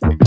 like